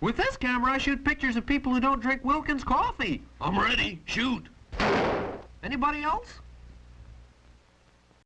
With this camera, I shoot pictures of people who don't drink Wilkins coffee. I'm ready. Shoot. Anybody else?